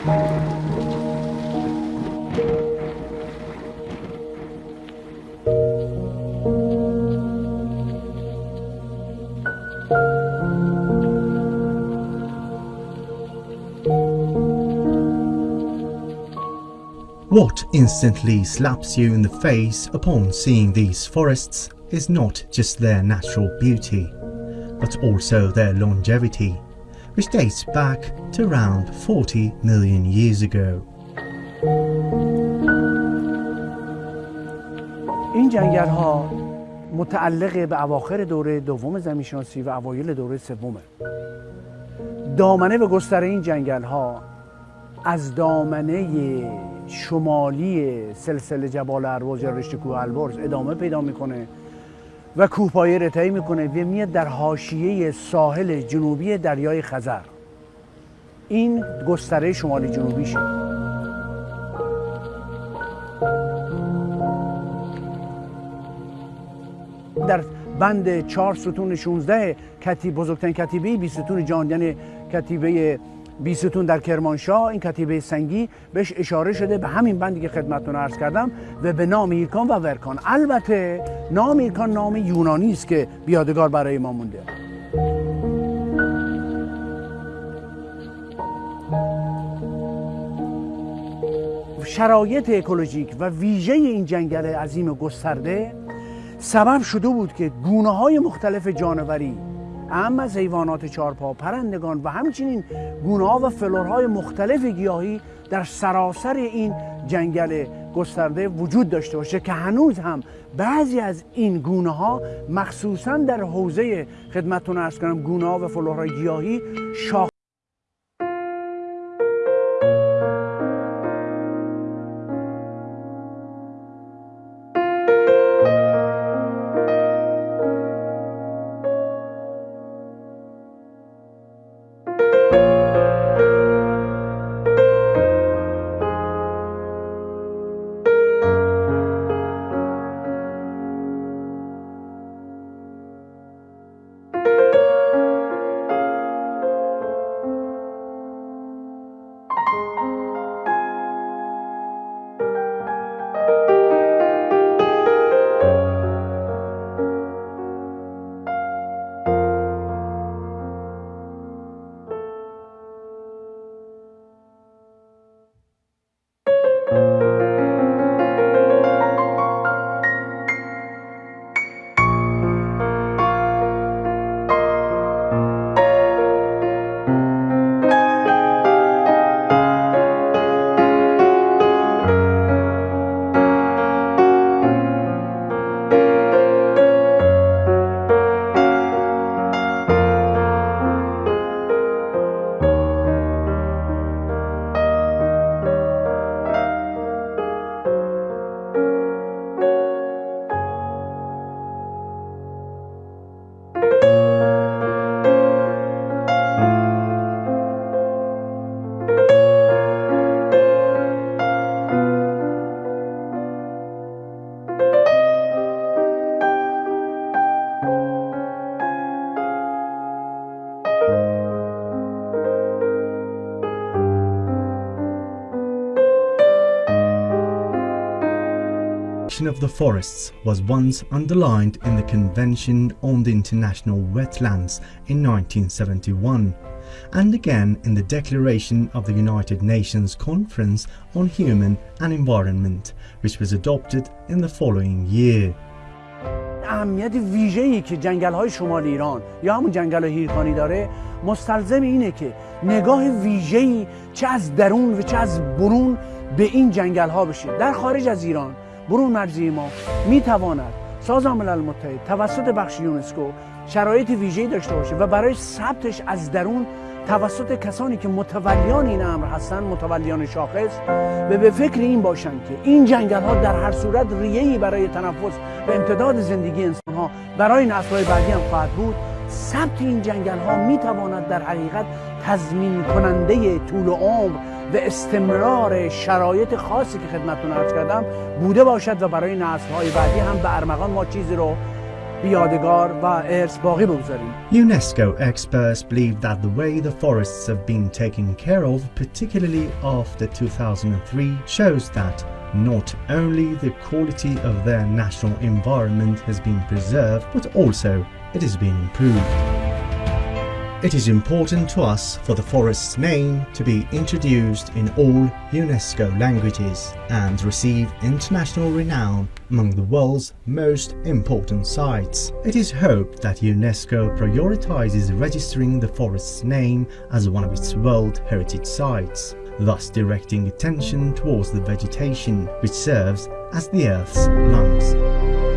What instantly slaps you in the face upon seeing these forests is not just their natural beauty, but also their longevity, which dates back to around 40 million years ago. این جنگل ها متعلق به اواخر دوره دوم زمینشناسی و اوایل دوره سومه دامنه و گستره این جنگل ها از دامنه شمالی سلسله جبال ارواز یا رشته کوه البرز ادامه پیدا می‌کنه و کوهپایه رتایی می‌کنه. و میاد در حاشیه ساحل جنوبی دریای خزر. این گستره شمالی جنوبیشه در بند چهار ستون 16 کتیب بزرگترین کتیبه بی ستون جان یعنی کتیبه بیستون در کرمانشاه این کتیبه سنگی بهش اشاره شده. به همین بندی که خدمتتون عرض کردم و به نام هیرکان و ورکان. البته نام هیرکان نام یونانی است که بیادگار برای ما مونده. شرایط اکولوژیک و ویژه این جنگل عظیم گسترده سبب شده بود که گونه های مختلف جانوری اعم از حیوانات چارپا پرندگان و همچنین گونه ها و فلورهای مختلف گیاهی در سراسر این جنگل گسترده وجود داشته باشه که هنوز هم بعضی از این گونه ها مخصوصا در حوزه خدمتتون ارز کنم گونه ها و فلورهای گیاهی شاخ of the forests was once underlined in the Convention on the International Wetlands in 1971 and again in the Declaration of the United Nations Conference on Human and Environment which was adopted in the following year. اهمیت ویژه‌ای که جنگل های شمال ایران یا همون جنگل هیرکانی داره مستلزم اینه که نگاه ویژه‌ای چه از درون و چه از برون به این جنگل ها بشه در خارج از ایران برون مرزی ما می تواند سازمان ملل متحد توسط بخش یونسکو شرایط ویژه‌ای داشته باشه و برای ثبتش از درون توسط کسانی که متولیان این امر هستند متولیان شاخص و به فکر این باشند که این جنگل ها در هر صورت ریه‌ای برای تنفس و امتداد زندگی انسان ها برای نسل‌های بعدی هم خواهد بود. ثبت این جنگل ها می تواند در حقیقت تضمین کننده طول عمر و استمرار شرایط خاصی که خدمتتون عرض کردم بوده باشد و برای نسل‌های بعدی هم به ارمغان ما چیزی رو UNESCO experts believe that the way the forests have been taken care of, particularly after 2003, shows that not only the quality of their national environment has been preserved, but also it has been improved. It is important to us for the forest's name to be introduced in all UNESCO languages and receive international renown among the world's most important sites. It is hoped that UNESCO prioritizes registering the forest's name as one of its World Heritage Sites, thus directing attention towards the vegetation which serves as the Earth's lungs.